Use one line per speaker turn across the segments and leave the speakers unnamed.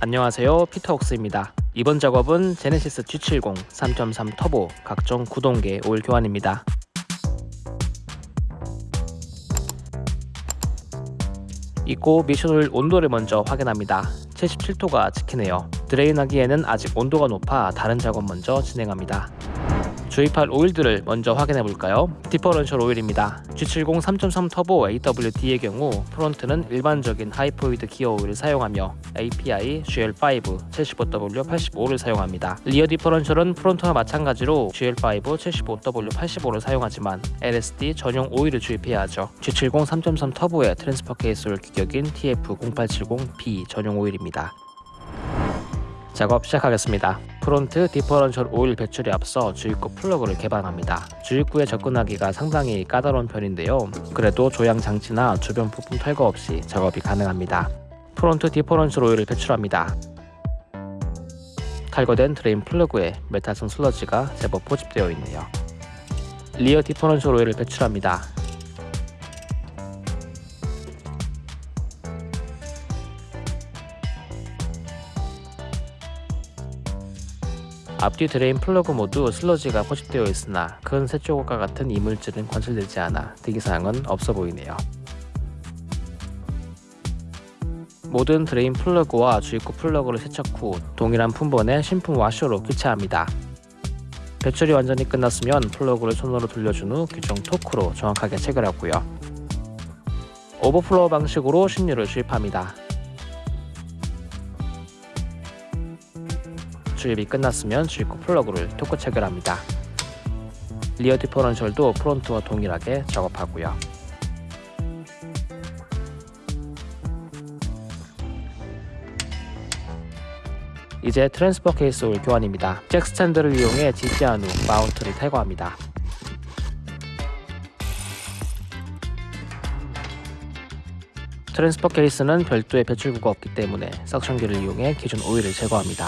안녕하세요. 피터웍스입니다. 이번 작업은 제네시스 G70 3.3 터보 각종 구동계 오일 교환입니다. 있고 미션오일 온도를 먼저 확인합니다. 77도가 찍히네요. drain하기에는 아직 온도가 높아 다른 작업 먼저 진행합니다 주입할 오일들을 먼저 확인해 볼까요? differential 오일입니다. G70 3.3 터보 AWD의 경우 front는 일반적인 hypoid 기어 오일을 사용하며 API GL5 75W 85를 사용합니다. rear differential은 front와 마찬가지로 GL5 75W 85를 사용하지만 LSD 전용 오일을 주입해야 하죠. G70 3.3 터보의 transfer 케이스 오일 규격인 TF0870B 전용 오일입니다. 작업 시작하겠습니다. front differential 오일 배출에 앞서 주입구 플러그를 개방합니다. 주입구에 접근하기가 상당히 까다로운 편인데요. 그래도 조향 장치나 주변 부품 탈거 없이 작업이 가능합니다. front differential 오일을 배출합니다. 탈거된 drain 플러그에 메탈성 슬러지가 제법 포집되어 있네요. rear differential 오일을 배출합니다. 앞뒤 drain 플러그 모두 슬러지가 포집되어 있으나 큰 쇳조각과 같은 이물질은 관찰되지 않아 특이사항은 없어 보이네요. 모든 drain 플러그와 주입구 플러그를 세척 후 동일한 품번의 신품 와셔로 교체합니다. 배출이 완전히 끝났으면 플러그를 손으로 돌려준 후 규정 토크로 정확하게 체결하고요. 오버플로우 방식으로 신유를 주입합니다. 주입이 끝났으면 주입구 플러그를 토크 체결합니다. rear differential도 front와 동일하게 작업하고요. 이제 transfer 케이스 오일 교환입니다. jack stand를 이용해 지지한 후 mount를 탈거합니다. transfer 케이스는 별도의 배출구가 없기 때문에 suction기를 이용해 기존 오일을 제거합니다.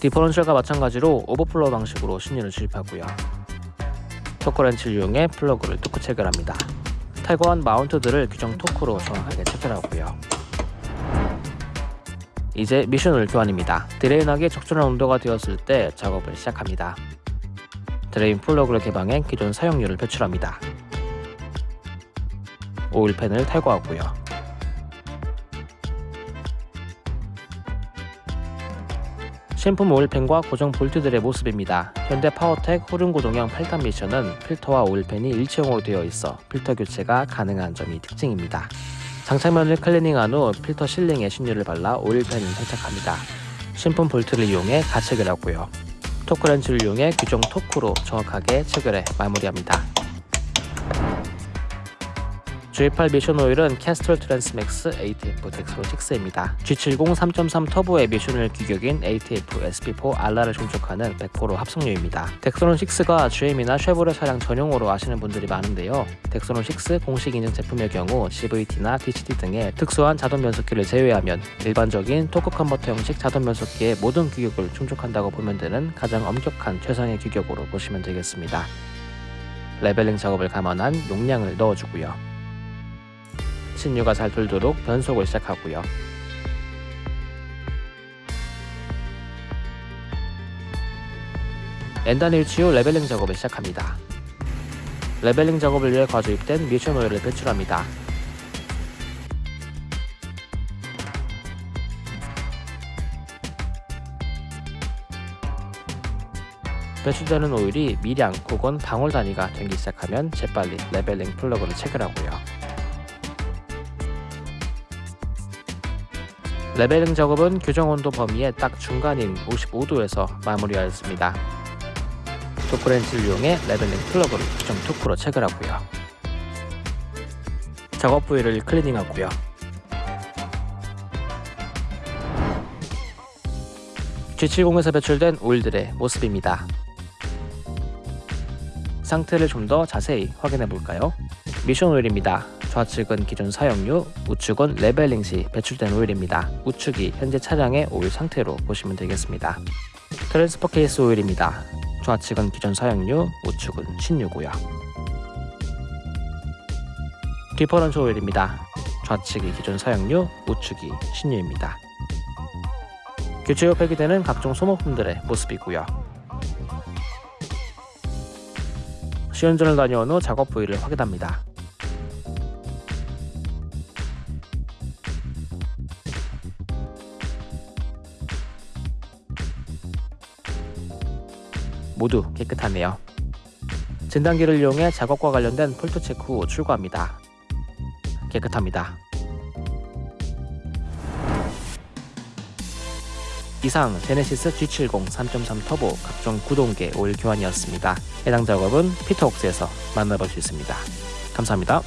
differential과 마찬가지로 오버플로우 방식으로 신유를 주입하고요. 토크렌치를 이용해 플러그를 토크 체결합니다. 탈거한 mount들을 규정 토크로 정확하게 체결하고요. 이제 미션오일 교환입니다. drain하기 적절한 온도가 되었을 때 작업을 시작합니다. drain 플러그를 개방해 기존 사용유를 배출합니다. 오일팬을 탈거하고요. 신품 오일팬과 고정 볼트들의 모습입니다. 현대 파워텍 후륜구동형 8단 미션은 필터와 오일팬이 일체형으로 되어 있어 필터 교체가 가능한 점이 특징입니다. 장착면을 클리닝한 후 필터 sealing에 신유를 발라 오일팬을 장착합니다. 신품 볼트를 이용해 가체결하고요. 토크렌치를 이용해 규정 토크로 정확하게 체결해 마무리합니다. 주입할 미션 오일은 Castrol Transmax ATF Dexron 6입니다. G70 3.3 터보의 미션오일 규격인 ATF SP4 RR을 충족하는 100% 합성유입니다. Dexron 6가 GM이나 쉐보레 차량 전용으로 아시는 분들이 많은데요. Dexron 6 공식 인증 제품의 경우 CVT나 DCT 등의 특수한 자동 변속기를 제외하면 일반적인 토크 컨버터 형식 자동 변속기의 모든 규격을 충족한다고 보면 되는 가장 엄격한 최상의 규격으로 보시면 되겠습니다. leveling 작업을 감안한 용량을 넣어주고요. 신유가 잘 돌도록 변속을 시작하고요. N단 위치 후 leveling 작업을 시작합니다. leveling 작업을 위해 과주입된 미션 오일을 배출합니다. 배출되는 오일이 미량 혹은 방울 단위가 되기 시작하면 재빨리 leveling 플러그를 체결하고요. leveling 작업은 규정 온도 범위의 딱 중간인 55도에서 마무리하였습니다. 토크렌치를 이용해 leveling 플러그를 규정 토크로 체결하고요. 작업 부위를 클리닝하고요. G70에서 배출된 오일들의 모습입니다. 상태를 좀 더 자세히 확인해 볼까요? 미션 오일입니다. 좌측은 기존 사용유, 우측은 leveling 시 배출된 오일입니다. 우측이 현재 차량의 오일 상태로 보시면 되겠습니다. transfer case 오일입니다. 좌측은 기존 사용유, 우측은 신유고요. differential 오일입니다. 좌측이 기존 사용유, 우측이 신유입니다. 교체 후 폐기되는 각종 소모품들의 모습이고요. 시운전을 다녀온 후 작업 부위를 확인합니다. 모두 깨끗하네요. 진단기를 이용해 작업과 관련된 폴트 체크 후 출고합니다. 깨끗합니다. 이상 제네시스 G70 3.3 터보 각종 구동계 오일 교환이었습니다. 해당 작업은 피터웍스에서 만나볼 수 있습니다. 감사합니다.